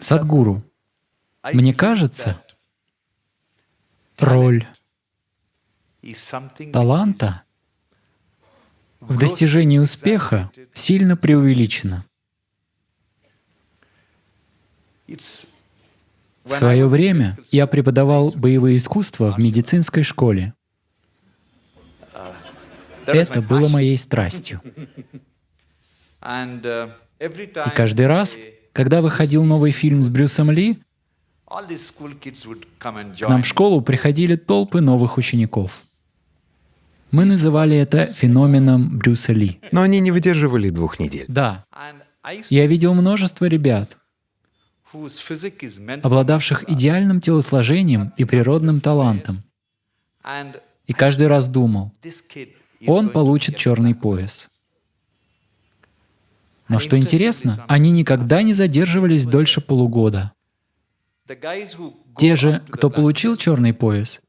Садгуру, мне кажется, роль таланта в достижении успеха сильно преувеличена. В свое время я преподавал боевые искусства в медицинской школе. Это было моей страстью. И каждый раз, когда выходил новый фильм с Брюсом Ли, к нам в школу приходили толпы новых учеников. Мы называли это феноменом Брюса Ли. Но они не выдерживали двух недель. Да. Я видел множество ребят, обладавших идеальным телосложением и природным талантом. И каждый раз думал, он получит черный пояс. Но что интересно, они никогда не задерживались дольше полугода. Те же, кто получил черный пояс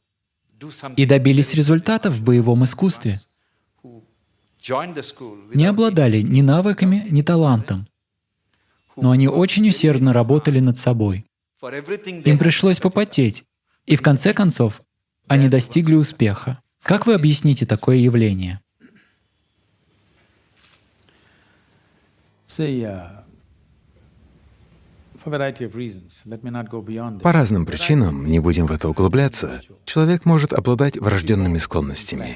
и добились результатов в боевом искусстве, не обладали ни навыками, ни талантом, но они очень усердно работали над собой. Им пришлось попотеть, и в конце концов они достигли успеха. Как вы объясните такое явление? По разным причинам, не будем в это углубляться, человек может обладать врожденными склонностями,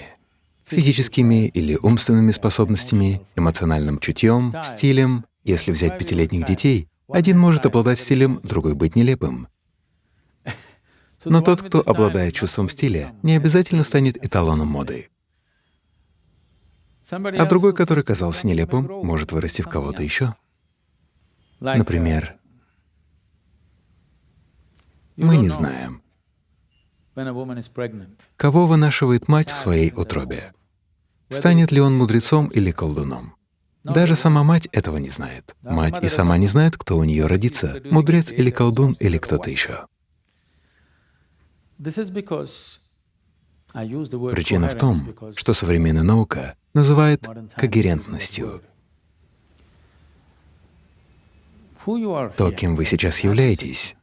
физическими или умственными способностями, эмоциональным чутьем, стилем. Если взять пятилетних детей, один может обладать стилем, другой быть нелепым. Но тот, кто обладает чувством стиля, не обязательно станет эталоном моды. А другой, который казался нелепым, может вырасти в кого-то еще. Например, мы не знаем, кого вынашивает мать в своей утробе. Станет ли он мудрецом или колдуном? Даже сама мать этого не знает. Мать и сама не знает, кто у нее родится, мудрец или колдун или кто-то еще. Причина в том, что современная наука называет когерентностью. То, кем вы сейчас являетесь,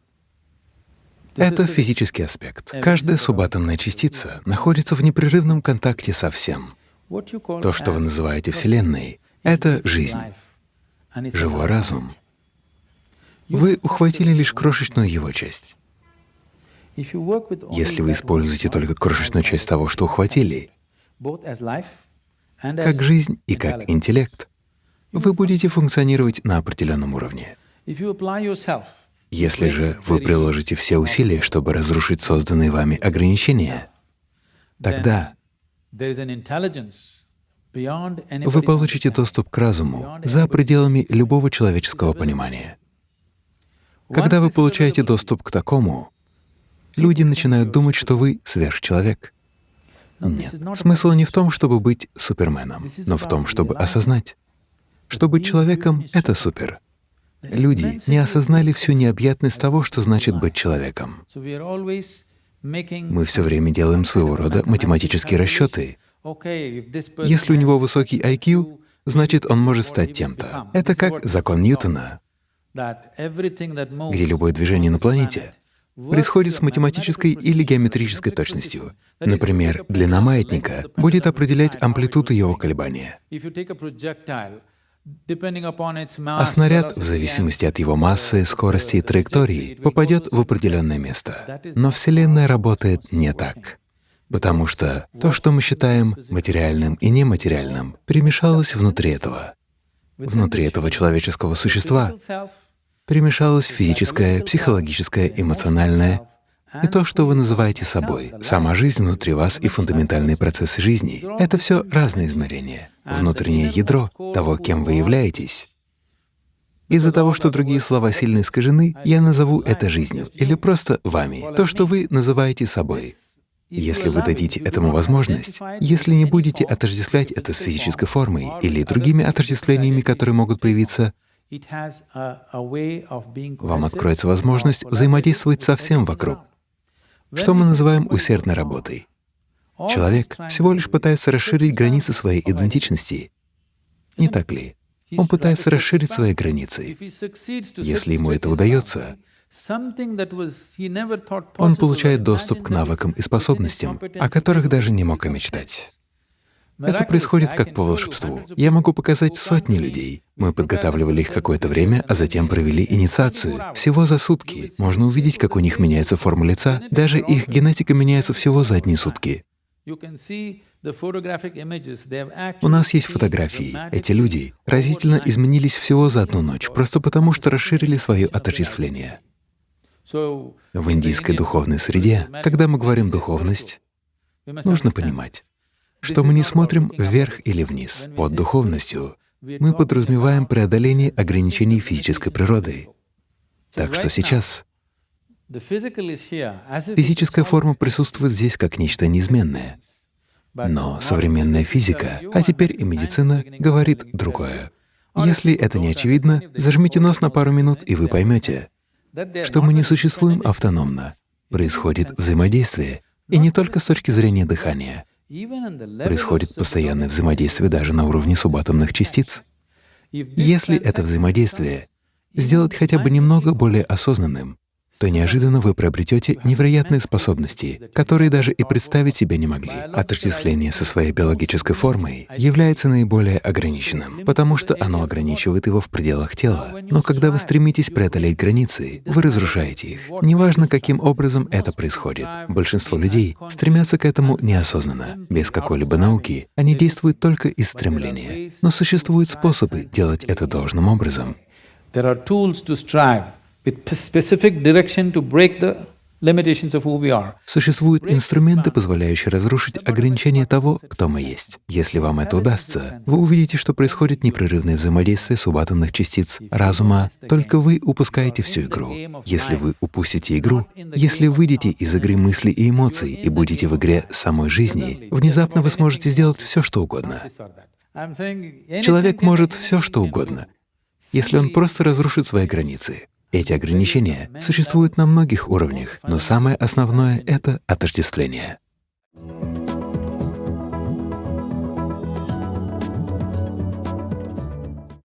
это физический аспект. Каждая субатомная частица находится в непрерывном контакте со всем. То, что вы называете Вселенной, — это жизнь, живой разум. Вы ухватили лишь крошечную его часть. Если вы используете только крошечную часть того, что ухватили, как жизнь и как интеллект, вы будете функционировать на определенном уровне. Если же вы приложите все усилия, чтобы разрушить созданные вами ограничения, тогда вы получите доступ к разуму за пределами любого человеческого понимания. Когда вы получаете доступ к такому, люди начинают думать, что вы сверхчеловек. Нет, смысл не в том, чтобы быть суперменом, но в том, чтобы осознать, что быть человеком — это супер. Люди не осознали всю необъятность того, что значит быть человеком. Мы все время делаем своего рода математические расчеты. Если у него высокий IQ, значит, он может стать тем-то. Это как закон Ньютона, где любое движение на планете происходит с математической или геометрической точностью. Например, длина маятника будет определять амплитуду его колебания. А снаряд, в зависимости от его массы, скорости и траектории, попадет в определенное место. Но Вселенная работает не так, потому что то, что мы считаем материальным и нематериальным, перемешалось внутри этого. Внутри этого человеческого существа перемешалось физическое, психологическое, эмоциональное и то, что вы называете собой. Сама жизнь внутри вас и фундаментальные процессы жизни — это все разные измерения, внутреннее ядро того, кем вы являетесь. Из-за того, что другие слова сильно искажены, я назову это жизнью или просто вами, то, что вы называете собой. Если вы дадите этому возможность, если не будете отождествлять это с физической формой или другими отождествлениями, которые могут появиться, вам откроется возможность взаимодействовать со всем вокруг, что мы называем усердной работой. Человек всего лишь пытается расширить границы своей идентичности. Не так ли? Он пытается расширить свои границы. Если ему это удается, он получает доступ к навыкам и способностям, о которых даже не мог и мечтать. Это происходит как по волшебству. Я могу показать сотни людей. Мы подготавливали их какое-то время, а затем провели инициацию. Всего за сутки. Можно увидеть, как у них меняется форма лица. Даже их генетика меняется всего за одни сутки. У нас есть фотографии. Эти люди разительно изменились всего за одну ночь, просто потому что расширили свое отождествление. В индийской духовной среде, когда мы говорим «духовность», нужно понимать, что мы не смотрим вверх или вниз. Под духовностью мы подразумеваем преодоление ограничений физической природы. Так что сейчас физическая форма присутствует здесь как нечто неизменное. Но современная физика, а теперь и медицина, говорит другое. Если это не очевидно, зажмите нос на пару минут, и вы поймете, что мы не существуем автономно. Происходит взаимодействие, и не только с точки зрения дыхания. Происходит постоянное взаимодействие даже на уровне субатомных частиц. Если это взаимодействие сделать хотя бы немного более осознанным, то неожиданно вы приобретете невероятные способности, которые даже и представить себе не могли. Отождествление со своей биологической формой является наиболее ограниченным, потому что оно ограничивает его в пределах тела. Но когда вы стремитесь преодолеть границы, вы разрушаете их. Неважно, каким образом это происходит. Большинство людей стремятся к этому неосознанно. Без какой-либо науки они действуют только из стремления. Но существуют способы делать это должным образом. Существуют инструменты, позволяющие разрушить ограничения того, кто мы есть. Если вам это удастся, вы увидите, что происходит непрерывное взаимодействие субатомных частиц разума, только вы упускаете всю игру. Если вы упустите игру, если выйдете из игры мыслей и эмоций и будете в игре самой жизни, внезапно вы сможете сделать все, что угодно. Человек может все, что угодно, если он просто разрушит свои границы. Эти ограничения существуют на многих уровнях, но самое основное — это отождествление.